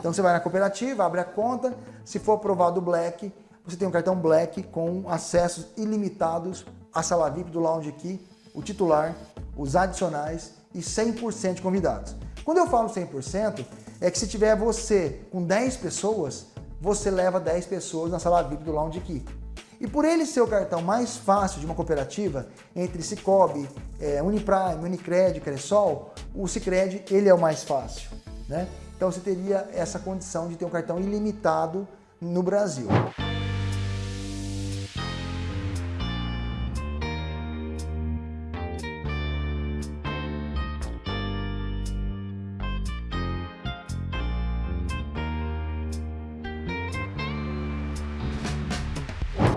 Então você vai na cooperativa, abre a conta, se for aprovado o Black, você tem um cartão Black com acessos ilimitados à sala VIP do Lounge Key, o titular, os adicionais e 100% de convidados. Quando eu falo 100%, é que se tiver você com 10 pessoas, você leva 10 pessoas na sala VIP do Lounge Key. E por ele ser o cartão mais fácil de uma cooperativa, entre Cicobi, é, Uniprime, Unicred, Cresol, o Cicred ele é o mais fácil. Né? Então você teria essa condição de ter um cartão ilimitado no Brasil.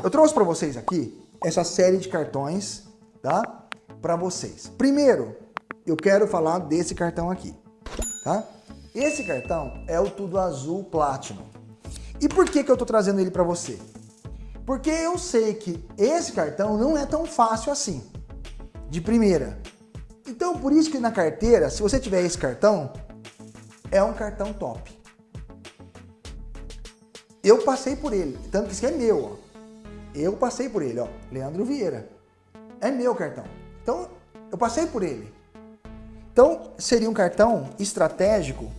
Eu trouxe para vocês aqui essa série de cartões, tá? Para vocês. Primeiro, eu quero falar desse cartão aqui, tá? Esse cartão é o Tudo Azul Platinum. E por que, que eu tô trazendo ele para você? Porque eu sei que esse cartão não é tão fácil assim, de primeira. Então, por isso que na carteira, se você tiver esse cartão, é um cartão top. Eu passei por ele, tanto que isso é meu, ó. Eu passei por ele, ó, Leandro Vieira. É meu cartão. Então, eu passei por ele. Então, seria um cartão estratégico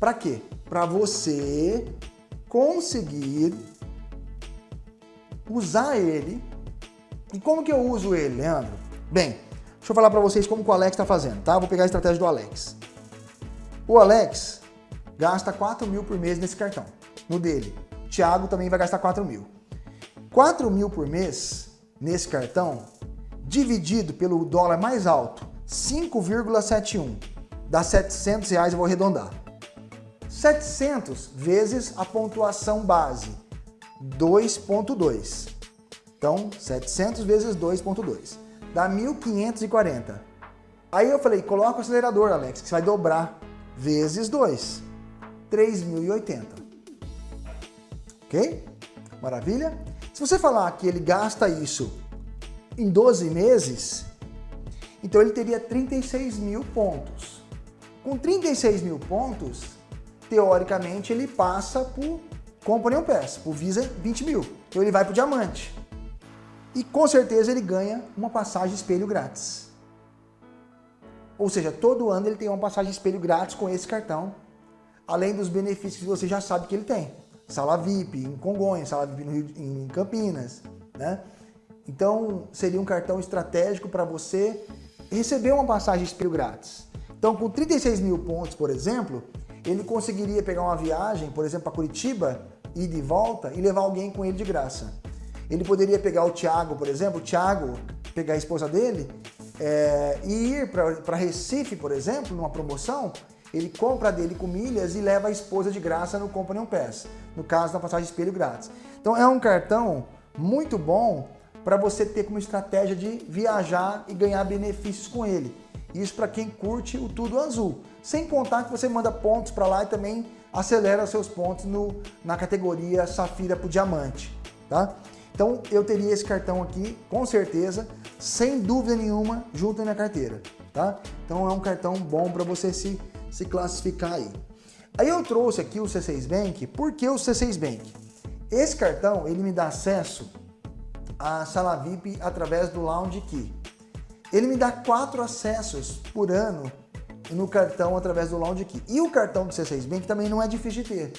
para quê? Para você conseguir usar ele. E como que eu uso ele, Leandro? Bem, deixa eu falar para vocês como o Alex está fazendo, tá? Vou pegar a estratégia do Alex. O Alex gasta 4 mil por mês nesse cartão, no dele. O Thiago também vai gastar 4 mil. 4 mil por mês nesse cartão, dividido pelo dólar mais alto, 5,71, dá 700 reais, eu vou arredondar. 700 vezes a pontuação base, 2.2. Então, 700 vezes 2.2, dá 1.540. Aí eu falei, coloca o acelerador, Alex, que você vai dobrar, vezes 2, 3.080. Ok? Maravilha? Se você falar que ele gasta isso em 12 meses, então ele teria 36 mil pontos. Com 36 mil pontos, teoricamente ele passa por Company Pass, por Visa 20 mil. Então ele vai para o Diamante. E com certeza ele ganha uma passagem espelho grátis. Ou seja, todo ano ele tem uma passagem espelho grátis com esse cartão, além dos benefícios que você já sabe que ele tem sala VIP em Congonhas, sala VIP no Rio, em Campinas, né? Então, seria um cartão estratégico para você receber uma passagem espelho grátis. Então, com 36 mil pontos, por exemplo, ele conseguiria pegar uma viagem, por exemplo, para Curitiba, ir de volta e levar alguém com ele de graça. Ele poderia pegar o Thiago, por exemplo, o Thiago, pegar a esposa dele é, e ir para Recife, por exemplo, numa promoção, ele compra dele com milhas e leva a esposa de graça no Company Pass, no caso da passagem espelho grátis. Então é um cartão muito bom para você ter como estratégia de viajar e ganhar benefícios com ele. Isso para quem curte o Tudo Azul. Sem contar que você manda pontos para lá e também acelera seus pontos no, na categoria Safira para Diamante. Tá? Então eu teria esse cartão aqui, com certeza, sem dúvida nenhuma, junto na minha carteira. Tá? Então é um cartão bom para você se se classificar aí. Aí eu trouxe aqui o C6 Bank, por que o C6 Bank? Esse cartão, ele me dá acesso à sala VIP através do Lounge Key. Ele me dá quatro acessos por ano no cartão através do Lounge Key. E o cartão do C6 Bank também não é difícil de ter.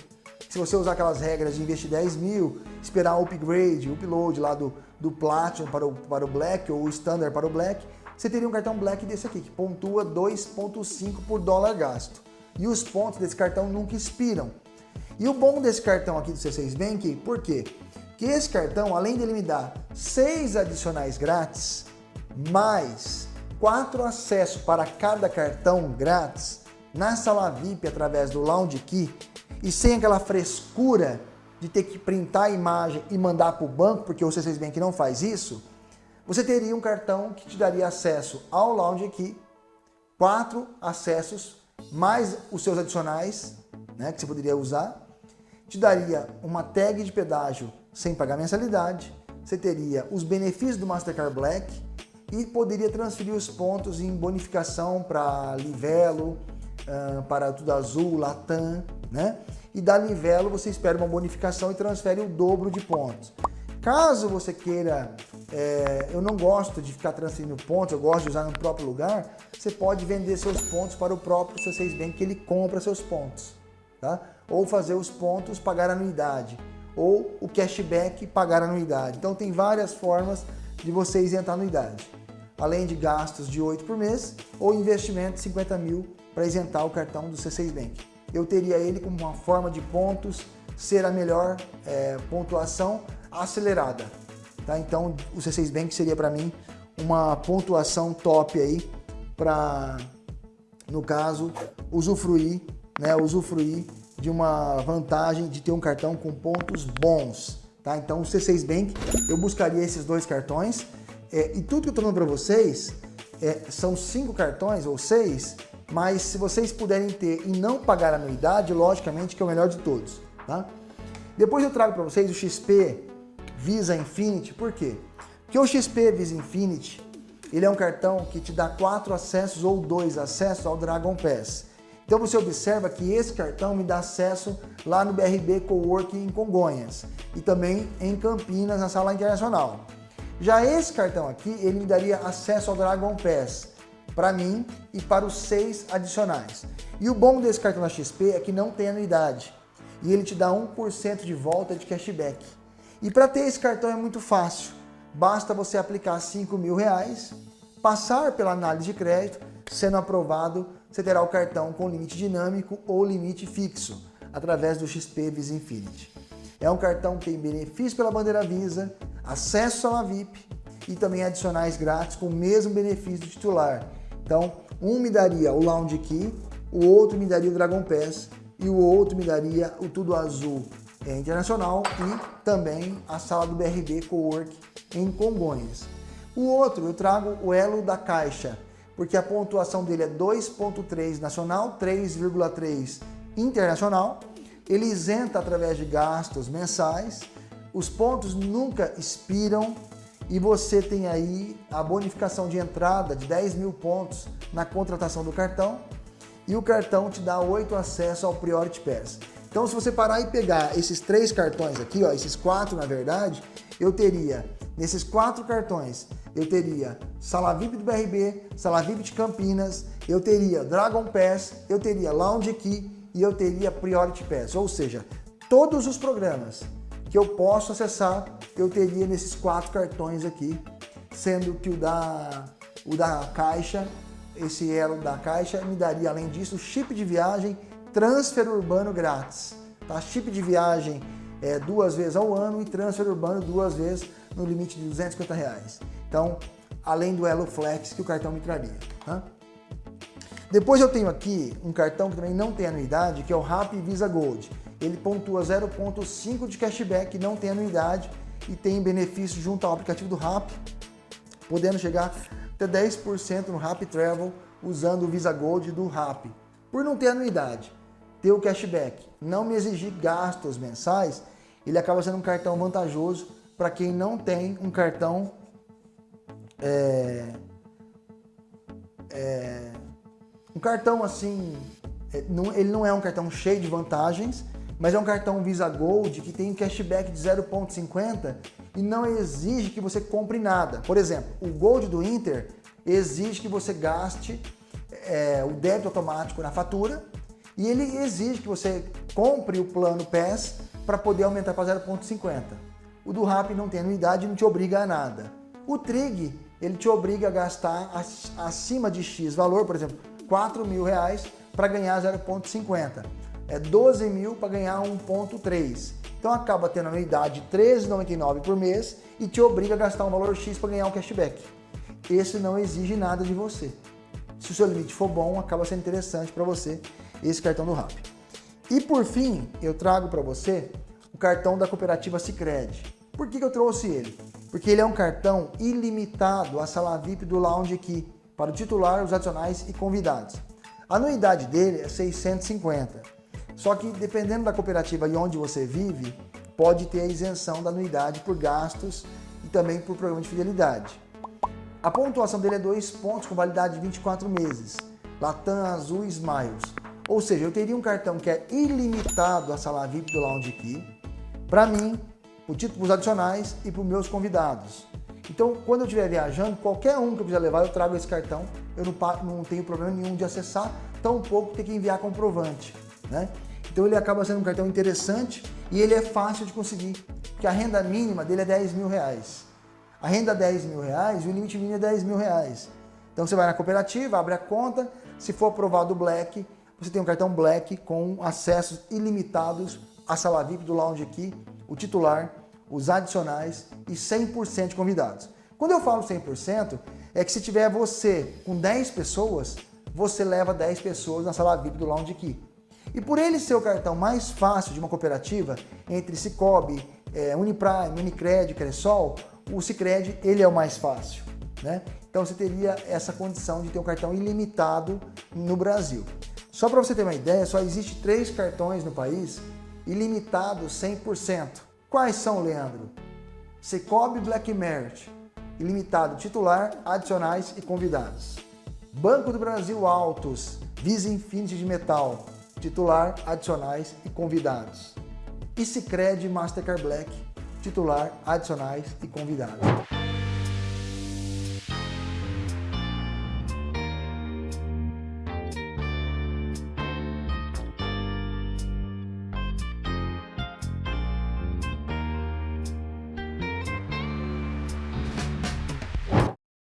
Se você usar aquelas regras de investir 10 mil, esperar o upgrade, o upload lá do, do Platinum para o, para o Black ou o Standard para o Black, você teria um cartão Black desse aqui, que pontua 2,5 por dólar gasto. E os pontos desse cartão nunca expiram. E o bom desse cartão aqui do C6 Bank, por quê? Que esse cartão, além de ele me dar 6 adicionais grátis, mais 4 acessos para cada cartão grátis, na sala VIP através do Lounge Key, e sem aquela frescura de ter que printar a imagem e mandar para o banco, porque o C6 Bank não faz isso, você teria um cartão que te daria acesso ao Lounge Key, quatro acessos, mais os seus adicionais, né, que você poderia usar, te daria uma tag de pedágio sem pagar mensalidade, você teria os benefícios do Mastercard Black e poderia transferir os pontos em bonificação para Livelo, para Tudo Azul, Latam, né? e da Livelo você espera uma bonificação e transfere o dobro de pontos. Caso você queira, é, eu não gosto de ficar transferindo pontos, eu gosto de usar no próprio lugar, você pode vender seus pontos para o próprio C6 Bank que ele compra seus pontos. Tá? Ou fazer os pontos pagar anuidade, ou o cashback pagar anuidade. Então tem várias formas de você isentar anuidade. Além de gastos de 8 por mês, ou investimento de 50 mil para isentar o cartão do C6 Bank. Eu teria ele como uma forma de pontos ser a melhor é, pontuação acelerada. Tá? Então o C6 Bank seria para mim uma pontuação top aí para, no caso, usufruir, né, usufruir de uma vantagem de ter um cartão com pontos bons. Tá? Então o C6 Bank, eu buscaria esses dois cartões é, e tudo que eu estou falando para vocês é, são cinco cartões ou seis mas se vocês puderem ter e não pagar anuidade, logicamente que é o melhor de todos, tá? Depois eu trago para vocês o XP Visa Infinity, por quê? Porque o XP Visa Infinity, ele é um cartão que te dá quatro acessos ou dois acessos ao Dragon Pass. Então você observa que esse cartão me dá acesso lá no BRB Coworking em Congonhas e também em Campinas, na sala internacional. Já esse cartão aqui, ele me daria acesso ao Dragon Pass, para mim e para os seis adicionais. E o bom desse cartão da XP é que não tem anuidade e ele te dá 1% de volta de cashback. E para ter esse cartão é muito fácil, basta você aplicar 5 mil reais, passar pela análise de crédito, sendo aprovado, você terá o cartão com limite dinâmico ou limite fixo, através do XP Visa Infinity. É um cartão que tem benefício pela bandeira Visa, acesso à VIP e também adicionais grátis com o mesmo benefício do titular, então, um me daria o Lounge Key, o outro me daria o Dragon Pass e o outro me daria o Tudo Azul é, Internacional e também a sala do BRB Cowork em Congonhas. O outro eu trago o Elo da Caixa, porque a pontuação dele é 2.3 nacional, 3,3 internacional. Ele isenta através de gastos mensais, os pontos nunca expiram, e você tem aí a bonificação de entrada de 10 mil pontos na contratação do cartão e o cartão te dá 8 acessos ao Priority Pass. Então se você parar e pegar esses três cartões aqui, ó, esses quatro na verdade, eu teria, nesses quatro cartões, eu teria Sala VIP do BRB, Sala VIP de Campinas, eu teria Dragon Pass, eu teria Lounge Key e eu teria Priority Pass, ou seja, todos os programas que eu posso acessar, eu teria nesses quatro cartões aqui, sendo que o da, o da Caixa, esse elo da Caixa, me daria, além disso, chip de viagem, transfer urbano grátis. Tá? Chip de viagem é, duas vezes ao ano e transfer urbano duas vezes no limite de 250 reais. Então, além do Elo Flex que o cartão me traria. Tá? Depois eu tenho aqui um cartão que também não tem anuidade, que é o Rap Visa Gold ele pontua 0,5 de cashback, não tem anuidade e tem benefício junto ao aplicativo do RAP, podendo chegar até 10% no RAP Travel usando o Visa Gold do RAP. Por não ter anuidade, ter o cashback, não me exigir gastos mensais, ele acaba sendo um cartão vantajoso para quem não tem um cartão é, é, um cartão assim, é, ele não é um cartão cheio de vantagens, mas é um cartão Visa Gold que tem um cashback de 0,50 e não exige que você compre nada. Por exemplo, o Gold do Inter exige que você gaste é, o débito automático na fatura e ele exige que você compre o plano PES para poder aumentar para 0,50. O do RAP não tem anuidade e não te obriga a nada. O Trig, ele te obriga a gastar acima de X valor, por exemplo, 4 mil reais para ganhar 0,50 é 12 mil para ganhar 1,3. Então acaba tendo anuidade de 13,99 por mês e te obriga a gastar um valor X para ganhar um cashback. Esse não exige nada de você. Se o seu limite for bom, acaba sendo interessante para você esse cartão do RAP. E por fim, eu trago para você o cartão da cooperativa Sicredi. Por que, que eu trouxe ele? Porque ele é um cartão ilimitado a sala VIP do Lounge aqui, para o titular, os adicionais e convidados. A anuidade dele é 650. Só que dependendo da cooperativa e onde você vive, pode ter a isenção da anuidade por gastos e também por programa de fidelidade. A pontuação dele é 2 pontos com validade de 24 meses, Latam Azul Smiles. Ou seja, eu teria um cartão que é ilimitado a sala VIP do Lounge Key, para mim, para os adicionais e para os meus convidados. Então, quando eu estiver viajando, qualquer um que eu quiser levar, eu trago esse cartão, eu não, não tenho problema nenhum de acessar, tão pouco ter que enviar comprovante. Né? Então ele acaba sendo um cartão interessante e ele é fácil de conseguir, porque a renda mínima dele é 10 mil reais. A renda é 10 mil reais, o limite mínimo é 10 mil reais. Então você vai na cooperativa, abre a conta, se for aprovado o Black, você tem um cartão Black com acessos ilimitados à sala VIP do Lounge aqui, o titular, os adicionais e 100% de convidados. Quando eu falo 100%, é que se tiver você com 10 pessoas, você leva 10 pessoas na sala VIP do Lounge aqui. E por ele ser o cartão mais fácil de uma cooperativa, entre Cicobi, é, Uniprime, Unicred, Cressol, o Cicred ele é o mais fácil. Né? Então você teria essa condição de ter um cartão ilimitado no Brasil. Só para você ter uma ideia, só existe três cartões no país ilimitados 100%. Quais são, Leandro? Cicobi Black Merit, ilimitado titular, adicionais e convidados. Banco do Brasil Altos, Visa Infinity de Metal, titular, adicionais e convidados. E Cicred Mastercard Black, titular, adicionais e convidados.